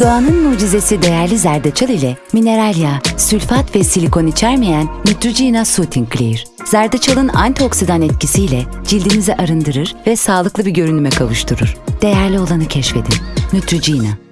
Doğanın mucizesi değerli zerdeçal ile mineral yağ, sülfat ve silikon içermeyen Neutrogena Soothing Clear. Zerdeçalın antioksidan etkisiyle cildinizi arındırır ve sağlıklı bir görünüme kavuşturur. Değerli olanı keşfedin. Neutrogena.